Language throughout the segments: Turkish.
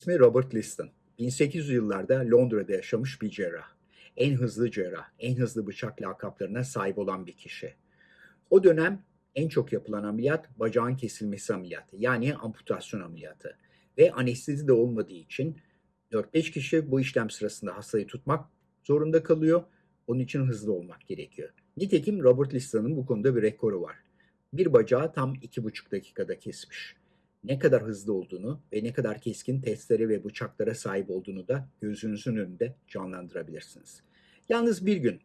İsmi Robert Liston. 1800 yıllarda Londra'da yaşamış bir cerrah. En hızlı cerrah, en hızlı bıçak lakaplarına sahip olan bir kişi. O dönem en çok yapılan ameliyat bacağın kesilmesi ameliyatı yani amputasyon ameliyatı. Ve anestezi de olmadığı için 4-5 kişi bu işlem sırasında hastayı tutmak zorunda kalıyor. Onun için hızlı olmak gerekiyor. Nitekim Robert Liston'un bu konuda bir rekoru var. Bir bacağı tam 2,5 dakikada kesmiş ne kadar hızlı olduğunu ve ne kadar keskin testlere ve bıçaklara sahip olduğunu da gözünüzün önünde canlandırabilirsiniz. Yalnız bir gün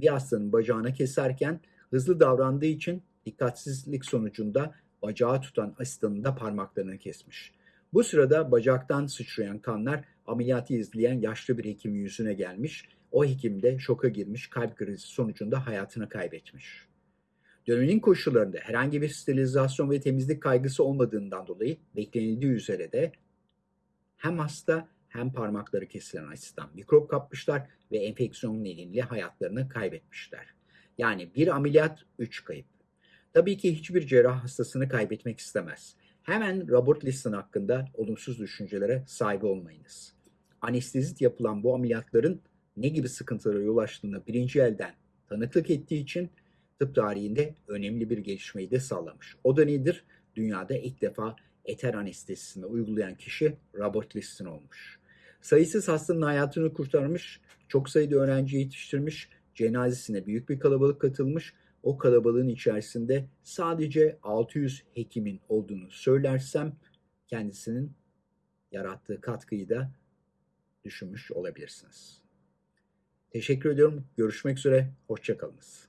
bir hastanın bacağını keserken hızlı davrandığı için dikkatsizlik sonucunda bacağı tutan asistanın da parmaklarını kesmiş. Bu sırada bacaktan sıçrayan kanlar ameliyatı izleyen yaşlı bir hekimin yüzüne gelmiş. O hekim de şoka girmiş, kalp krizi sonucunda hayatını kaybetmiş. Dönemin koşullarında herhangi bir sterilizasyon ve temizlik kaygısı olmadığından dolayı beklenildiği üzere de hem hasta hem parmakları kesilen asistan mikrop kapmışlar ve enfeksiyon nedeniyle hayatlarını kaybetmişler. Yani bir ameliyat, üç kayıp. Tabii ki hiçbir cerrah hastasını kaybetmek istemez. Hemen Robert Liston hakkında olumsuz düşüncelere sahip olmayınız. Anestezit yapılan bu ameliyatların ne gibi sıkıntılara yol açtığını birinci elden tanıklık ettiği için tıp tarihinde önemli bir gelişmeyi de sağlamış. O da nedir? Dünyada ilk defa eter anestezisini uygulayan kişi Robert Liston olmuş. Sayısız hastanın hayatını kurtarmış, çok sayıda öğrenci yetiştirmiş, cenazesine büyük bir kalabalık katılmış. O kalabalığın içerisinde sadece 600 hekimin olduğunu söylersem kendisinin yarattığı katkıyı da düşünmüş olabilirsiniz. Teşekkür ediyorum. Görüşmek üzere. Hoşçakalınız.